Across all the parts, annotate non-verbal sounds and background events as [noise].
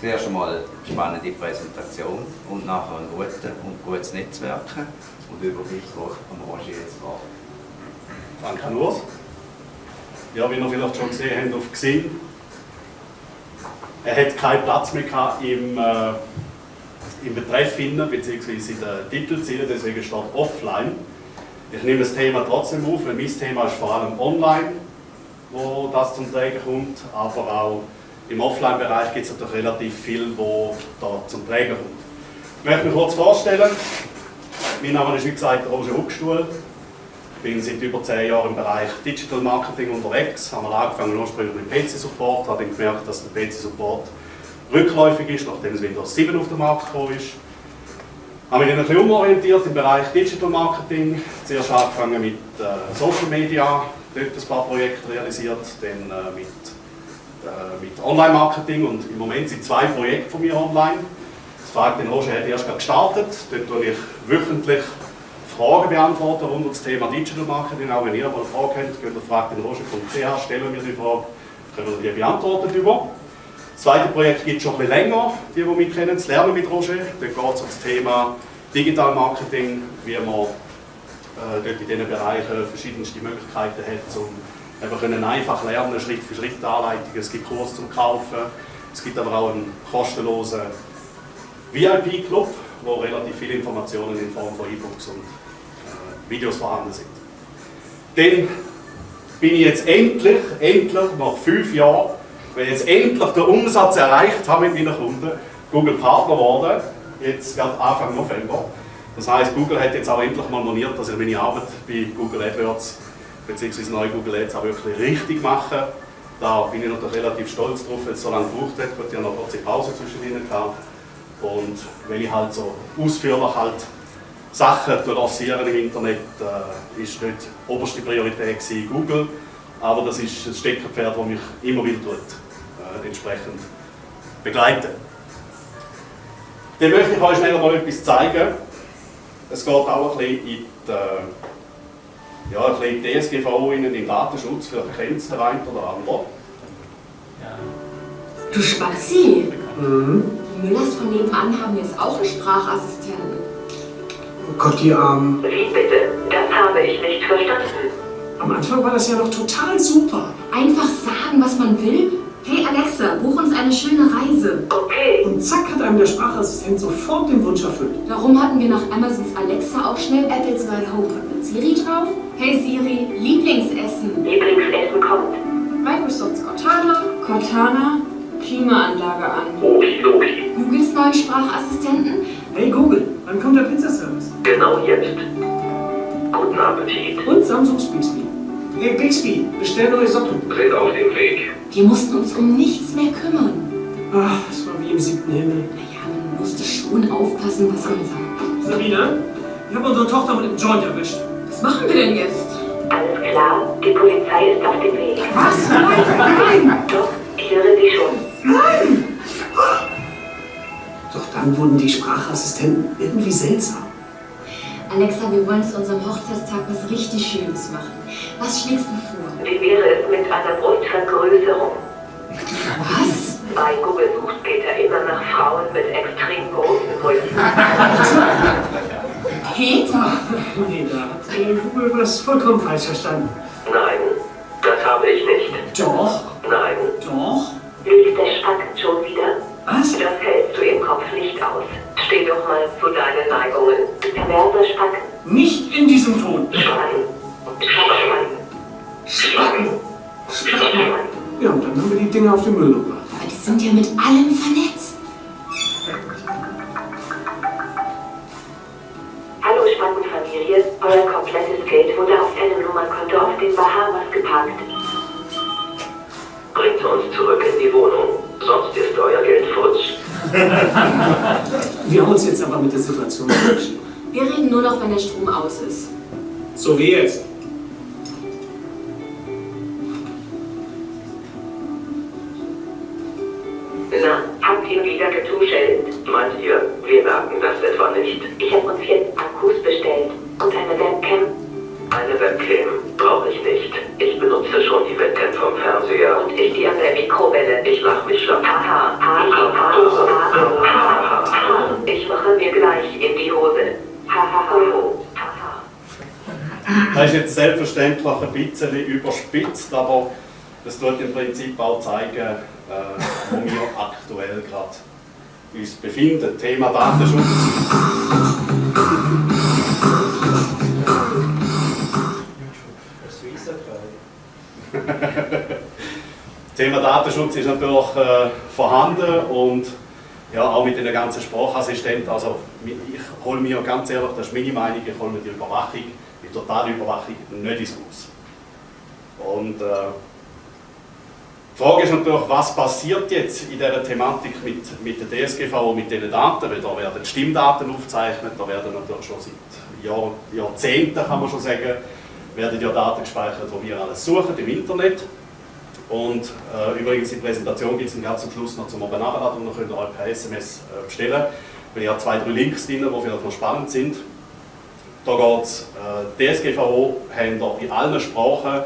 Zuerst einmal eine spannende Präsentation und nachher ein gutes und gutes Netzwerken. Und übergebe ich am Roger jetzt Wort. Danke, Urs. Ja, wie ihr vielleicht schon gesehen habt auf Xing, er hat keinen Platz mehr gehabt im, äh, im Betreff finden, beziehungsweise in den Titelzielen, deswegen steht offline. Ich nehme das Thema trotzdem auf, weil mein Thema ist vor allem online, wo das zum Tragen kommt, aber auch im Offline-Bereich gibt es natürlich relativ viel, wo da zum Tragen kommt. Ich möchte mich kurz vorstellen. Mein Name ist wie gesagt Roger Huckstuhl. Ich bin seit über 10 Jahren im Bereich Digital Marketing unterwegs. Haben wir angefangen ursprünglich mit PC-Support, habe dann gemerkt, dass der PC-Support rückläufig ist, nachdem Windows 7 auf den Markt gekommen ist. Habe mich dann ein bisschen umorientiert im Bereich Digital Marketing. Zuerst angefangen mit äh, Social Media, dort ein paar Projekte realisiert, dann äh, mit, mit Online-Marketing und im Moment sind zwei Projekte von mir online. Das Frag den Roger hat erst gestartet, dort tue ich wöchentlich Fragen beantworten rund um das Thema Digital Marketing. Auch wenn ihr mal eine Frage habt, könnt ihr Frag den Roger.ch, stellen wir die Frage, können wir die beantworten über. Das zweite Projekt gibt es schon ein bisschen länger, die, die mich kennen, das Lernen mit Roger. Dort geht es um das Thema Digital Marketing, wie man äh, dort in diesen Bereichen verschiedenste Möglichkeiten hat, um einfach können einfach lernen, Schritt für Schritt Anleitungen. Es gibt Kurse zum Kaufen, es gibt aber auch einen kostenlosen VIP-Club, wo relativ viele Informationen in Form von E-Books und äh, Videos vorhanden sind. Dann bin ich jetzt endlich, endlich nach fünf Jahren wenn ich jetzt endlich den Umsatz erreicht habe mit meinen Kunden, Google Partner geworden, jetzt gerade Anfang November. Das heißt, Google hat jetzt auch endlich mal moniert, dass ich meine Arbeit bei Google AdWords bzw. neue Google Ads auch wirklich richtig mache. Da bin ich natürlich relativ stolz drauf, weil es so lange gebraucht hat. Ich habe noch kurze Pause zwischen ihnen gehabt. Und weil ich halt so ausführlich halt Sachen lancieren im Internet, äh, ist nicht oberste Priorität gewesen, Google. Aber das ist ein Steckerpferd, das mich immer wieder äh, entsprechend begleiten. Dann möchte ich euch schnell mal etwas zeigen. Es geht auch ein bisschen in die, äh, ja, ein bisschen in die DSGVO, in den Datenschutz, vielleicht kennt es der eine oder andere. Du Spazi! Mhm. Die Müllers von nebenan haben jetzt auch einen Sprachassistenten. Oh Gott, die Armen. Wie bitte? Das habe ich nicht verstanden. Am Anfang war das ja noch total super. Einfach sagen, was man will Hey Alexa, buch uns eine schöne Reise. Okay. Und zack hat einem der Sprachassistent sofort den Wunsch erfüllt. Darum hatten wir nach Amazons Alexa auch schnell Apples neuen HomePod mit Siri drauf. Hey Siri, Lieblingsessen. Lieblingsessen kommt. Microsofts Cortana. Cortana, Klimaanlage an. Okidoki. Googles neuen Sprachassistenten. Hey Google, wann kommt der Pizzaservice? Genau jetzt. Guten Appetit. Und Samsungs Bixby. Hey Bixby, bestell neue Socken. Sind auf dem Weg. Wir mussten uns um nichts mehr kümmern. Ach, das war wie im siebten Himmel. Naja, man musste schon aufpassen, was man sagt. Sabine, ich habe unsere Tochter mit dem Joint erwischt. Was machen wir denn jetzt? Alles klar, die Polizei ist auf dem Weg. Was? Nein, nein! Doch, ich höre sie schon. Nein! Doch dann wurden die Sprachassistenten irgendwie seltsam. Alexa, wir wollen zu unserem Hochzeitstag was richtig Schönes machen. Was schlägst du vor? Wie wäre es mit einer Brustvergrößerung? Was? Bei Google sucht Peter immer nach Frauen mit extrem großen Brüsten. [laughs] Peter? Da hat Google was vollkommen falsch verstanden. Nein, das habe ich nicht. Doch. [laughs] Wir haben uns jetzt aber mit der Situation entschieden. Wir reden nur noch, wenn der Strom aus ist. So wie jetzt. Das ist jetzt selbstverständlich ein bisschen überspitzt, aber das tut im Prinzip auch zeigen, äh, wo wir aktuell gerade uns befinden. Thema Datenschutz. [laughs] Thema Datenschutz ist natürlich äh, vorhanden und ja, auch mit den ganzen Sprachassistenten. Also ich hole mir ganz ehrlich, das ist meine Meinung, ich hole mir die Überwachung, die totale Überwachung nicht ins Haus. Und äh, die Frage ist natürlich, was passiert jetzt in dieser Thematik mit, mit der DSGVO, mit diesen Daten, weil da werden Stimmdaten aufgezeichnet, da werden natürlich schon seit Jahr, Jahrzehnten, kann man schon sagen, werden ja Daten gespeichert, die wir alles suchen im Internet. Und äh, übrigens, die Präsentation gibt es ganz zum Schluss noch zum Oben nachladen und dann könnt ihr euch per SMS äh, bestellen. Weil ich habe zwei, drei Links drin, die vielleicht noch spannend sind. Da geht es, äh, DSGVO haben in allen Sprachen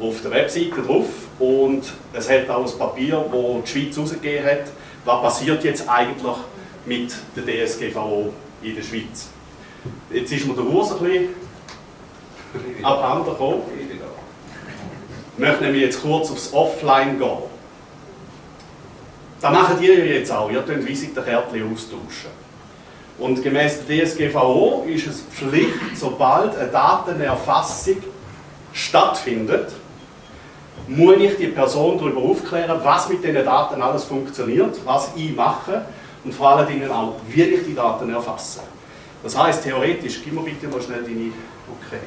auf der Webseite drauf und es hat auch ein Papier, das die Schweiz rausgegeben hat, was passiert jetzt eigentlich mit der DSGVO in der Schweiz. Jetzt ist mir der Urs ein bisschen abhanden gekommen. Ich möchte nämlich jetzt kurz aufs Offline gehen. Das macht ihr jetzt auch. Ihr könnt Visitenkärtchen austauschen. Und gemäß der DSGVO ist es Pflicht, sobald eine Datenerfassung stattfindet, muss ich die Person darüber aufklären, was mit diesen Daten alles funktioniert, was ich mache und vor allen Dingen auch, wie ich die Daten erfasse. Das heißt, theoretisch, gib mir bitte mal schnell deine, okay.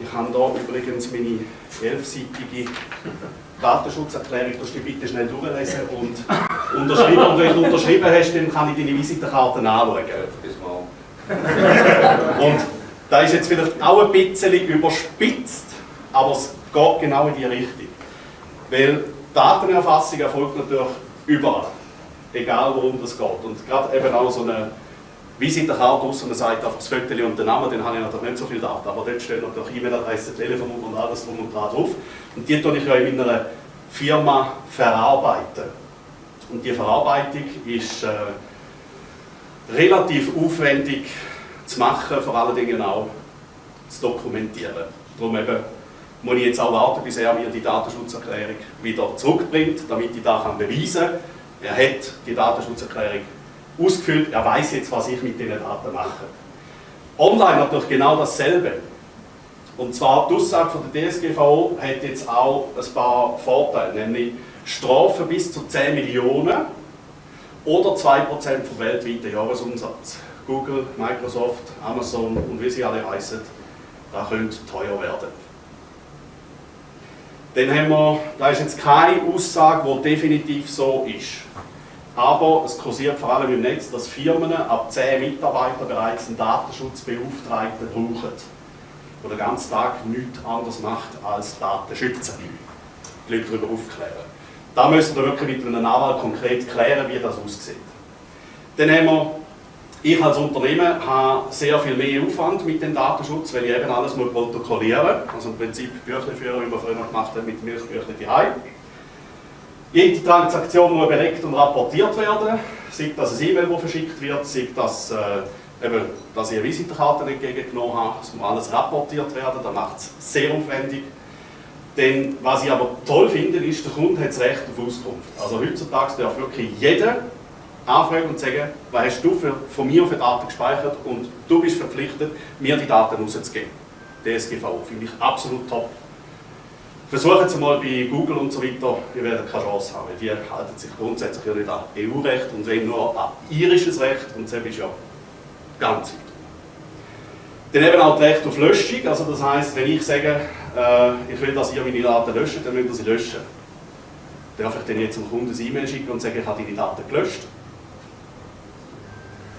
Ich habe hier übrigens meine elfseitige Datenschutzerklärung, da du bitte schnell durchlesen und unterschreiben. Und wenn du unterschrieben hast, dann kann ich deine Visitenkarten anschauen. Und da ist jetzt vielleicht auch ein bisschen überspitzt, aber es geht genau in die Richtung. Weil Datenerfassung erfolgt natürlich überall, egal worum es geht. Und gerade eben auch so eine Visitenkarte aus und sagt einfach das Foto und den Namen, dann habe ich natürlich nicht so viele Daten, aber dort steht natürlich E-Mail-Adresse, Telefonnummer und alles drum und dran drauf. Und die tue ich ja in meiner Firma verarbeiten. Und die Verarbeitung ist äh, relativ aufwendig zu machen, vor allen Dingen auch zu dokumentieren. Darum eben muss ich jetzt auch warten, bis er mir die Datenschutzerklärung wieder zurückbringt, damit ich da beweisen kann, er hat die Datenschutzerklärung ausgefüllt, er weiß jetzt, was ich mit diesen Daten mache. Online natürlich genau dasselbe. Und zwar die Aussage von der DSGVO hat jetzt auch ein paar Vorteile, nämlich Strafen bis zu 10 Millionen oder 2% vom weltweiten Jahresumsatz. Google, Microsoft, Amazon und wie sie alle heißen, da könnte teuer werden. Dann haben wir, da ist jetzt keine Aussage, die definitiv so ist. Aber es kursiert vor allem im Netz, dass Firmen ab 10 Mitarbeitern bereits einen Datenschutzbeauftragten brauchen, der den ganzen Tag nichts anderes macht als Daten schützen. Die Leute darüber aufklären. Da müssen wir wirklich mit einem Anwalt konkret klären, wie das aussieht. Dann haben wir, ich als Unternehmen habe sehr viel mehr Aufwand mit dem Datenschutz, weil ich eben alles protokollieren muss. Also im Prinzip Büchle führen, wie wir früher gemacht haben mit Milchbüchlein daheim. Jede Transaktion muss belegt und rapportiert werden, sei das ein E-Mail, das verschickt wird, sei das, äh, eben, dass ich eine Visitenkarte entgegengenommen habe, es muss alles rapportiert werden, das macht es sehr aufwendig. Denn was ich aber toll finde, ist, der Kunde hat das Recht auf Auskunft. Also heutzutage darf wirklich jeder anfragen und sagen, was hast du für, von mir für Daten gespeichert und du bist verpflichtet, mir die Daten rauszugeben. DSGVO finde ich absolut top. Versuchen Sie mal bei Google und so weiter, ihr werdet keine Chance haben. Die halten sich grundsätzlich ja nicht an EU-Recht und wenn nur an irisches Recht und das ist ja ganz weit. Dann eben auch das Recht auf Löschung, also das heisst, wenn ich sage, äh, ich will, dass ihr meine Daten löscht, dann müsst ihr sie löschen. Darf ich dann jetzt zum Kunden ein E-Mail schicken und sagen, ich habe deine Daten gelöscht?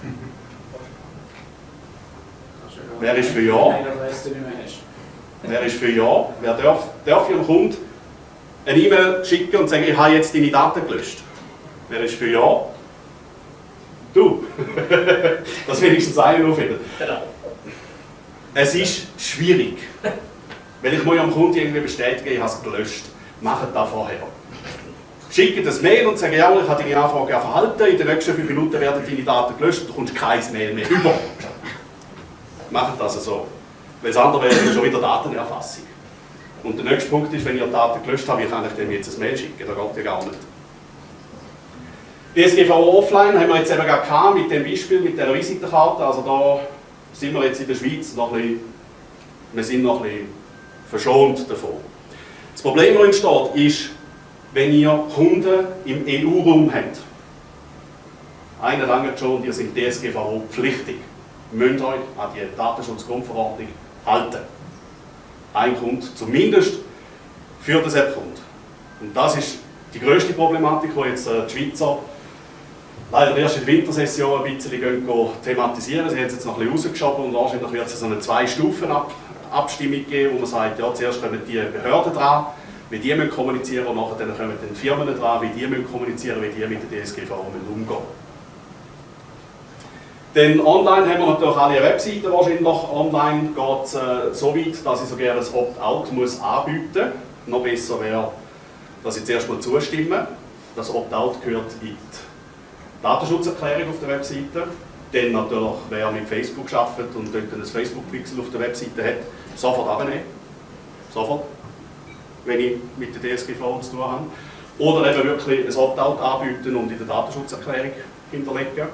[laughs] Wer ist für Ja? Wer ist für Ja? Wer darf, darf Ihrem Kunden eine E-Mail schicken und sagen, ich habe jetzt deine Daten gelöscht? Wer ist für Ja? Du! [laughs] das wenigstens einer auffinden. Genau. Es ist schwierig. Weil ich muss am Kunden irgendwie bestätigen, ich habe es gelöscht. Macht das vorher. Schicke das Mail und sage, ja, ich habe deine Anfrage verhalten, in den nächsten fünf Minuten werden deine Daten gelöscht, du kommst kein Mail mehr über. Macht das so. Weil das andere wäre schon wieder Datenerfassung. Und der nächste Punkt ist, wenn die Daten gelöscht habe, wie kann ich dem jetzt ein Mail schicken? Das geht ja gar nicht. DSGVO Offline haben wir jetzt eben gerade mit dem Beispiel, mit der Visitenkarte. Also da sind wir jetzt in der Schweiz noch ein bisschen, wir sind noch ein bisschen verschont davon. Das Problem, das entsteht, ist, wenn ihr Kunden im EU-Raum habt. Einer lange schon, ihr sind DSGVO pflichtig. Ihr müsst euch an die Datenschutzgrundverordnung halten. Ein Kunde zumindest für das App-Kunde. Und das ist die größte Problematik, die jetzt äh, die Schweizer leider erst in der Wintersession ein bisschen thematisieren. Sie haben es jetzt noch ein bisschen rausgeschoben und wahrscheinlich wird es so eine Zwei-Stufen-Abstimmung geben, wo man sagt, ja, zuerst kommen die Behörden dran, wie die müssen kommunizieren und nachher kommen die Firmen dran, wie die müssen kommunizieren, wie die mit der DSGVO umgehen Denn online haben wir natürlich alle Webseiten wahrscheinlich. Online geht es äh, so weit, dass ich sogar ein Opt-out anbieten muss. Noch besser wäre, dass ich zuerst mal zustimme. Das Opt-out gehört in die Datenschutzerklärung auf der Webseite. Dann natürlich, wer mit Facebook arbeitet und dort ein Facebook-Pixel auf der Webseite hat, sofort abnehmen. Sofort. Wenn ich mit der DSGVO zu tun habe. Oder eben wirklich ein Opt-out anbieten und in der Datenschutzerklärung hinterlegen.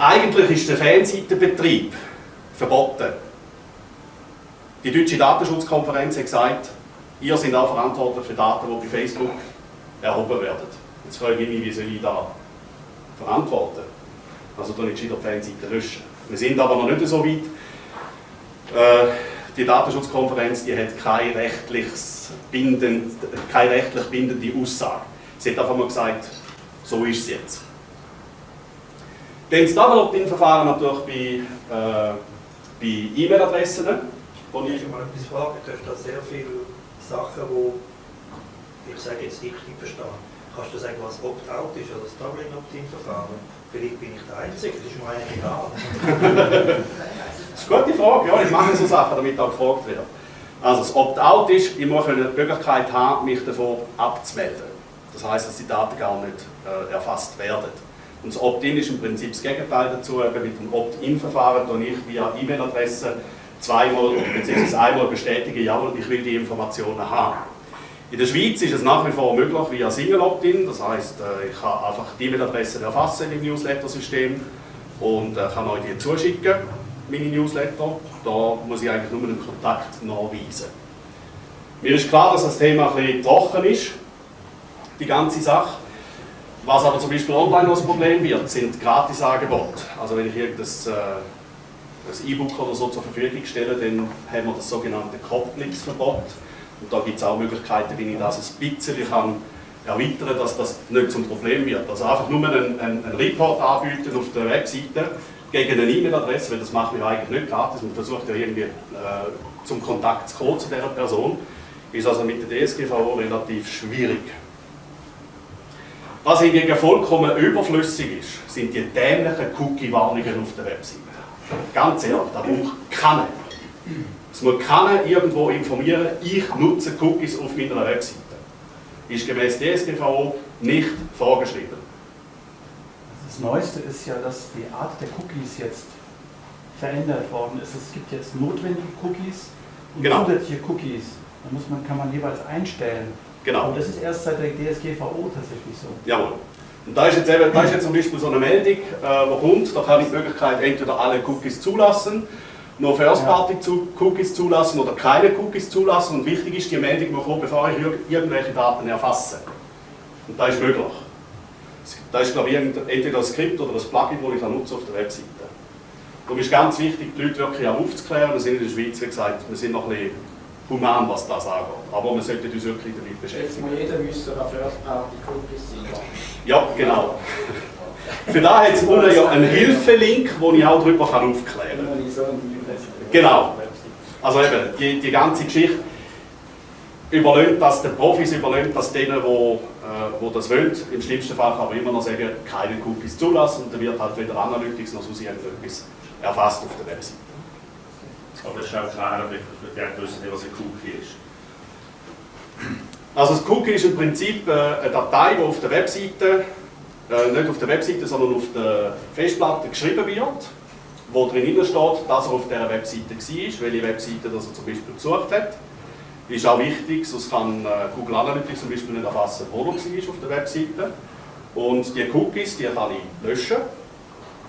Eigentlich ist der Fanseitenbetrieb verboten. Die Deutsche Datenschutzkonferenz hat gesagt, ihr seid auch verantwortlich für Daten, die bei Facebook erhoben werden. Jetzt frage ich mich, wie soll ich da verantworten. Also da nicht die Fanseite löschen. Wir sind aber noch nicht so weit. Äh, die Datenschutzkonferenz die hat keine, rechtliches bindend, keine rechtlich bindende Aussage. Sie hat einfach mal gesagt, so ist es jetzt. Dann das Double-Opt-in-Verfahren natürlich bei, äh, bei E-Mail-Adressen. Wo ich mal etwas fragen, du da sehr viele Sachen, die ich sage jetzt richtig verstehe. Kannst du sagen, was Opt-out ist oder das Doubling-Opt-in-Verfahren? Vielleicht bin ich der Einzige, das ist mir eigentlich egal. [laughs] das ist eine gute Frage, ja, ich mache so Sachen, damit auch gefragt wird. Also das Opt-out ist, ich muss die Möglichkeit haben, mich davon abzumelden. Das heisst, dass die Daten gar nicht äh, erfasst werden. Und das Opt-in ist im Prinzip das Gegenteil dazu. Eben mit dem Opt-in-Verfahren tue ich via E-Mail-Adresse zweimal bzw. einmal bestätigen, jawohl, ich will die Informationen haben. In der Schweiz ist es nach wie vor möglich via Single Opt-in, das heisst, äh, ich kann einfach die E-Mail-Adresse erfassen im Newsletter-System und äh, kann euch die zuschicken, meine Newsletter. Da muss ich eigentlich nur einen Kontakt nachweisen. Mir ist klar, dass das Thema ein bisschen trocken ist, die ganze Sache. Was aber zum Beispiel online noch ein Problem wird, sind Gratisangebote. Also wenn ich irgendein äh, E-Book oder so zur Verfügung stelle, dann haben wir das sogenannte Kopplungsverbot. Und da gibt es auch Möglichkeiten, wie ich das ein bisschen kann erweitern kann, dass das nicht zum Problem wird. Also einfach nur einen, einen, einen Report anbieten auf der Webseite gegen eine E-Mail-Adresse, weil das machen wir eigentlich nicht gratis. Man versucht ja irgendwie äh, zum Kontakt zu kommen zu dieser Person. Ist also mit der DSGVO relativ schwierig. Was hingegen vollkommen überflüssig ist, sind die dämlichen Cookie-Warnungen auf der Webseite. Ganz ehrlich, da braucht keiner. Es muss keiner irgendwo informieren, ich nutze Cookies auf meiner Webseite. Ist gemäß DSGVO nicht vorgeschrieben. Das Neueste ist ja, dass die Art der Cookies jetzt verändert worden ist. Es gibt jetzt notwendige Cookies und genau. zusätzliche Cookies. Da muss man, kann man jeweils einstellen. Genau. Und das ist erst seit der DSGVO tatsächlich so. Jawohl. Und da ist jetzt, eben, da ist jetzt zum Beispiel so eine Meldung, äh, wo kommt, da kann ich die Möglichkeit entweder alle Cookies zulassen nur First-Party-Cookies zulassen oder keine Cookies zulassen. Und wichtig ist, die Meldung muss kommen, bevor ich irgendwelche Daten erfasse. Und das ist möglich. Da ist, glaube ich, entweder ein Skript oder ein Plugin, das ich nutze auf der Webseite. Darum ist ganz wichtig, die Leute wirklich auch aufzuklären. Wir sind in der Schweiz, wie gesagt, wir sind noch ein bisschen human, was das angeht. Aber wir sollten uns wirklich damit beschäftigen. Jetzt muss jeder müsste auf First-Party-Cookies sein. Ja, genau. Für da hat es unten ja einen Hilfelink, wo ich auch darüber aufklären kann. Genau. Also eben, die, die ganze Geschichte überlöhnt das den Profis, überlöhnt das denen, wo, äh, wo das wollen. Im schlimmsten Fall kann man immer noch sagen, keine Cookies zulassen und dann wird halt weder Analytics noch sonst irgendetwas erfasst auf der Webseite. Aber das ist auch klar, die wissen was ein Cookie ist. Also das Cookie ist im Prinzip äh, eine Datei, die auf der Webseite, äh, nicht auf der Webseite, sondern auf der Festplatte geschrieben wird wo drin steht, dass er auf dieser Webseite war, welche Webseite er zum Beispiel besucht hat. Ist auch wichtig, sonst kann äh, Google Analytics zum Beispiel nicht erfassen, wo er war auf der Webseite. Und die Cookies, die kann ich löschen.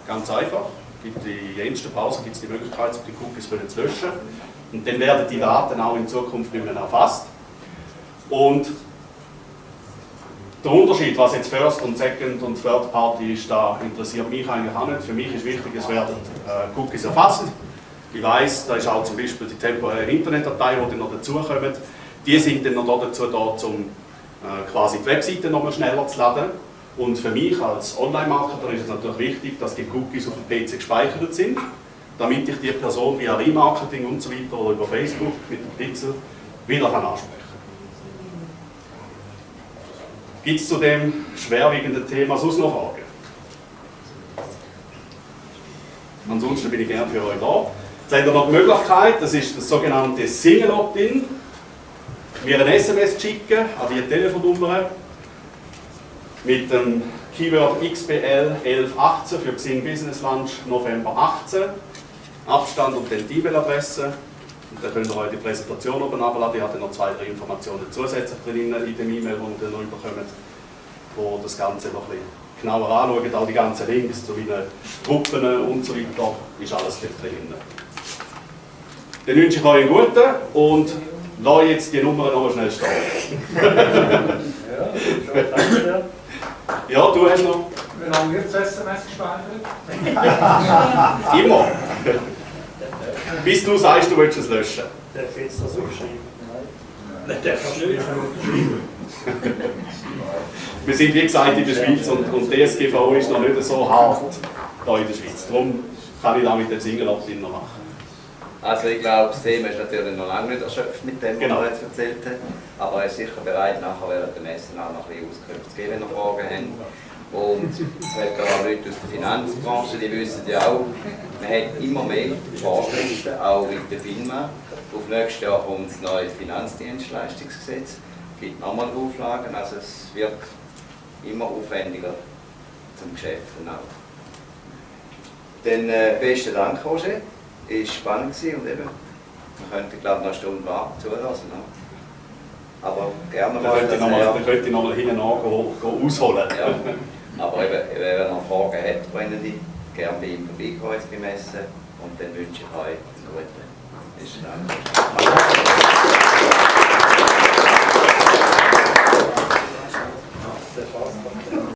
Ganz einfach. Gibt die jensten Browser gibt es die Möglichkeit, die Cookies zu löschen. Und dann werden die Daten auch in Zukunft nicht mehr erfasst. Und der Unterschied, was jetzt First und Second und Third Party ist, da interessiert mich eigentlich auch nicht. Für mich ist wichtig, es werden äh, Cookies erfasst. Ich weiß, da ist auch zum Beispiel die temporäre Internetdatei, die dann noch dazukommen. Die sind dann noch dazu da, um äh, quasi die Webseite noch mal schneller zu laden. Und für mich als Online-Marketer ist es natürlich wichtig, dass die Cookies auf dem PC gespeichert sind, damit ich die Person via Remarketing und so weiter oder über Facebook mit dem Pixel wieder ansprechen kann. Gibt es zu dem schwerwiegenden Thema sonst noch Fragen? Ansonsten bin ich gerne für euch da. Jetzt habt ihr noch die Möglichkeit, das ist das sogenannte Single Opt-in, mir ein SMS schicken an die Telefonnummer mit dem Keyword XBL 1118 für Xing Business Lunch November 18, Abstand und dann E-Mail-Adresse. Und dann könnt ihr euch die Präsentation oben abladen. Ich habe noch zwei, drei Informationen zusätzlich drin in dem E-Mail, die ihr noch bekommt, wo das Ganze noch ein bisschen genauer anschaut. Auch die ganzen Links zu meinen Gruppen und so weiter ist alles dort drin. Dann wünsche ich euch einen guten und lasse jetzt die Nummer noch schnell stehen. [laughs] ja, du hast noch. Wie lange wird das SMS gespeichert? [laughs] Immer. Bis du sagst, du willst es löschen. Darf ich jetzt das aufschreiben? Nein, darf ich nicht. Wir sind wie gesagt in der Schweiz und, und DSGVO ist noch nicht so hart hier in der Schweiz. Darum kann ich da mit dem Single Opt-in noch machen. Also ich glaube, das Thema ist natürlich noch lange nicht erschöpft mit dem, was Genau. wir jetzt erzählt haben. Aber er ist sicher bereit, nachher während dem Essen auch noch ein bisschen Auskünfte zu geben, wenn ihr Fragen habt. Und es hat auch Leute aus der Finanzbranche, die wissen ja auch, man hat immer mehr Vorschriften, auch mit der FINMA. Auf nächstes Jahr kommt das neue Finanzdienstleistungsgesetz, es gibt nochmal Auflagen, also es wird immer aufwendiger zum Geschäften auch. Dann äh, besten Dank, Roger. War spannend gewesen und eben, wir könnten glaube ich noch eine Stunde warten, zulassen. Ne? Aber gerne könnte mal- dann könnte ich nochmal hinten ausholen. ja. Aber eben, wenn ihr noch Fragen habt, brennende, gerne bei ihm vorbeikommen jetzt beim Essen und dann wünsche ich euch einen guten. Besten Dank.